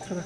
들어가.